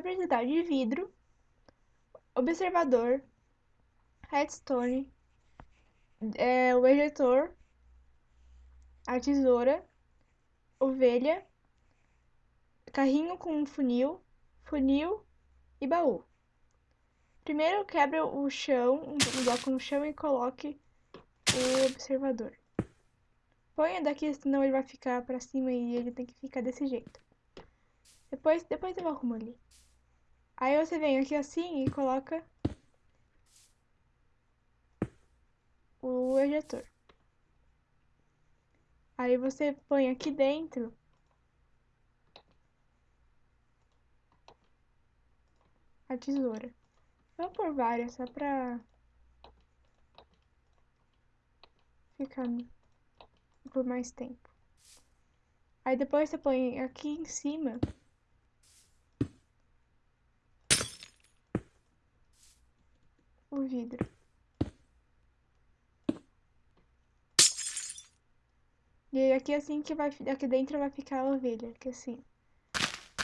precisar de vidro, observador, redstone, é, o ejetor, a tesoura, ovelha, carrinho com funil, funil e baú. Primeiro quebra o chão, um bloco no chão e coloque o observador. Ponha daqui, senão ele vai ficar pra cima e ele tem que ficar desse jeito. Depois, depois eu arrumo ali. Aí você vem aqui assim e coloca o ejetor. Aí você põe aqui dentro a tesoura. Vou por várias, só pra ficar por mais tempo. Aí depois você põe aqui em cima o vidro. E aí aqui assim que vai, aqui dentro vai ficar a ovelha, aqui assim.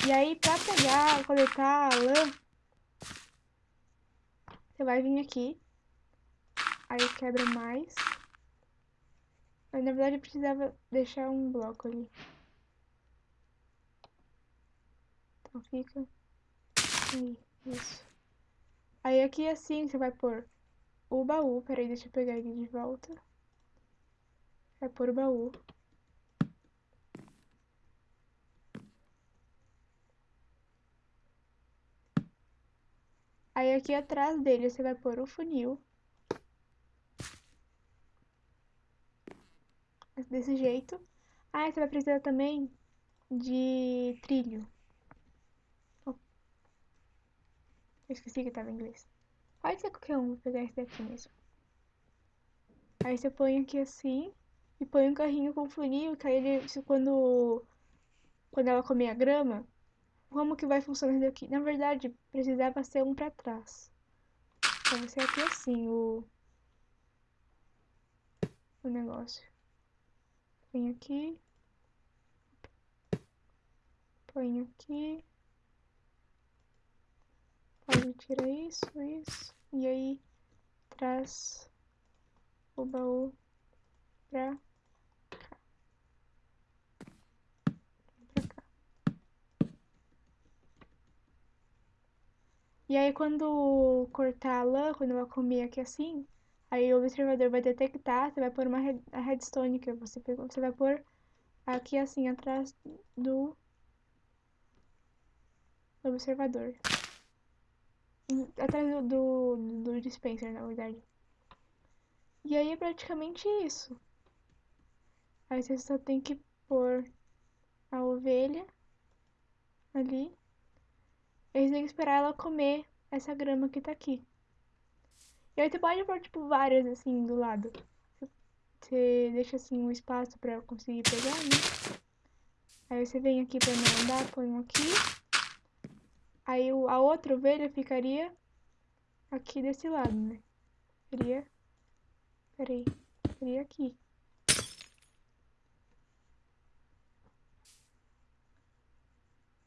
E aí pra pegar, coletar a lã, você vai vir aqui. Aí quebra mais. Mas na verdade eu precisava deixar um bloco ali. Então fica aí, isso. Aí aqui assim você vai pôr o baú. Peraí, deixa eu pegar ele de volta. Vai pôr o baú. Aí aqui atrás dele você vai pôr o funil. Desse jeito. Ah, você vai precisar também de trilho. Eu esqueci que tava em inglês. Pode ser qualquer um, vou pegar esse daqui mesmo. Aí você põe aqui assim e põe um carrinho com funil, que aí ele, quando, quando ela comer a grama, como que vai funcionar isso aqui? Na verdade, precisava ser um pra trás. Então ser aqui assim, o... O negócio. Põe aqui. Põe aqui. Pode tirar isso, isso. E aí, traz o baú pra E aí quando cortar a lã, quando ela comer aqui assim, aí o observador vai detectar, você vai pôr uma a redstone que você pegou, você vai pôr aqui assim atrás do observador. Atrás do, do, do dispenser, na verdade. E aí é praticamente isso. Aí você só tem que pôr a ovelha ali eles têm que esperar ela comer essa grama que tá aqui. E aí você pode pôr, tipo, várias, assim, do lado. Você deixa, assim, um espaço pra conseguir pegar, né? Aí você vem aqui pra não andar, põe um aqui. Aí a outra ovelha ficaria aqui desse lado, né? Seria... Peraí. Seria aqui.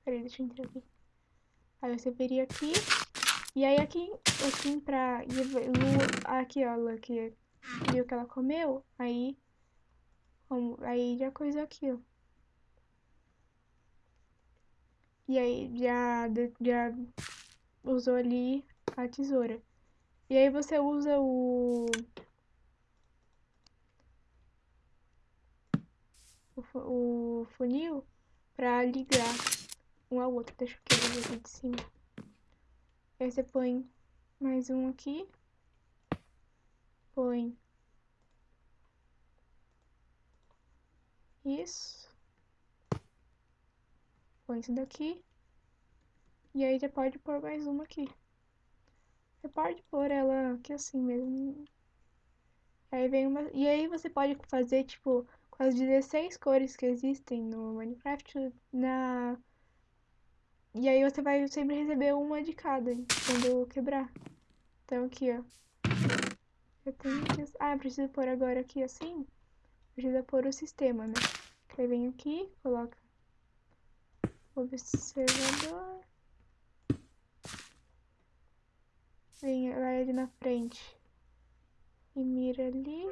Peraí, deixa eu entrar aqui. Aí você viria aqui. E aí aqui, assim, pra... Aqui, ó, aqui. Viu que ela comeu? Aí... Aí já coisou aqui, ó. E aí já, já usou ali a tesoura. E aí você usa o... O, o funil pra ligar um ao outro. Deixa eu quebrar aqui de cima. Aí você põe mais um aqui. Põe isso. Põe isso daqui. E aí você pode pôr mais uma aqui. Você pode pôr ela aqui assim mesmo. Aí vem uma... E aí você pode fazer, tipo, com as 16 cores que existem no Minecraft na e aí você vai sempre receber uma de cada quando eu quebrar. Então aqui, ó. Eu tenho que... Ah, preciso pôr agora aqui assim. Precisa pôr o sistema, né? Aí vem aqui, coloca Observador. Vem, vai ali na frente. E mira ali.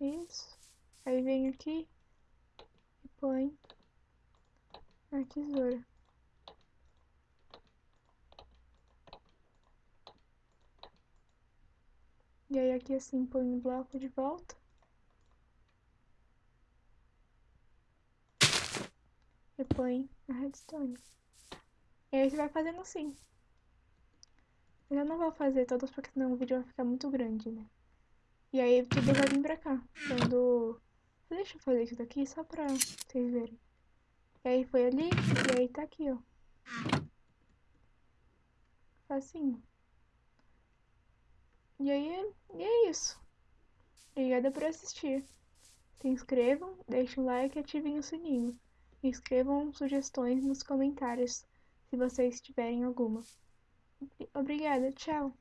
Isso. Aí vem aqui e põe a tesoura. E aí aqui assim põe o bloco de volta. Põe a redstone. E aí você vai fazendo assim. Eu não vou fazer todas porque senão o vídeo vai ficar muito grande, né? E aí tudo vai vir pra cá. Quando... Deixa eu fazer isso daqui só pra vocês verem. E aí foi ali, e aí tá aqui, ó. Facinho. E aí, e é isso. Obrigada por assistir. Se inscrevam, deixem um like e ativem o sininho. Escrevam sugestões nos comentários, se vocês tiverem alguma. Obrigada, tchau!